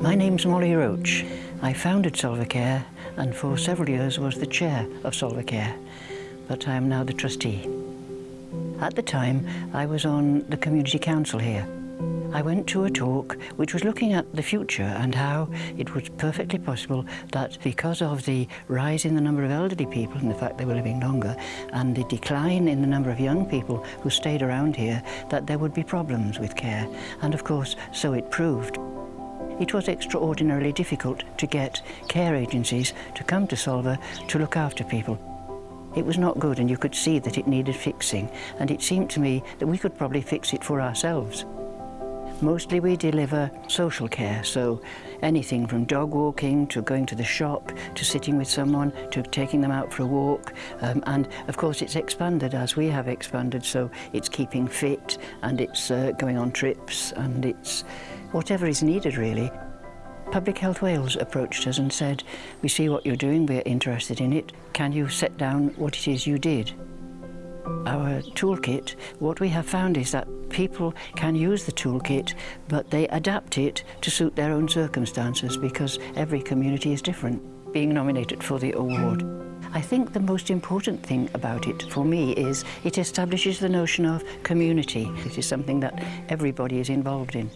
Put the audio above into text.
My name's Molly Roach. I founded Solva Care and for several years was the chair of Solva Care, but I am now the trustee. At the time, I was on the community council here. I went to a talk which was looking at the future and how it was perfectly possible that because of the rise in the number of elderly people and the fact they were living longer and the decline in the number of young people who stayed around here, that there would be problems with care. And of course, so it proved. It was extraordinarily difficult to get care agencies to come to Solva to look after people. It was not good and you could see that it needed fixing and it seemed to me that we could probably fix it for ourselves. Mostly we deliver social care, so anything from dog walking to going to the shop to sitting with someone to taking them out for a walk. Um, and of course it's expanded as we have expanded, so it's keeping fit and it's uh, going on trips and it's whatever is needed really. Public Health Wales approached us and said, we see what you're doing, we're interested in it. Can you set down what it is you did? Our toolkit, what we have found is that people can use the toolkit, but they adapt it to suit their own circumstances because every community is different. Being nominated for the award. I think the most important thing about it for me is it establishes the notion of community. It is something that everybody is involved in.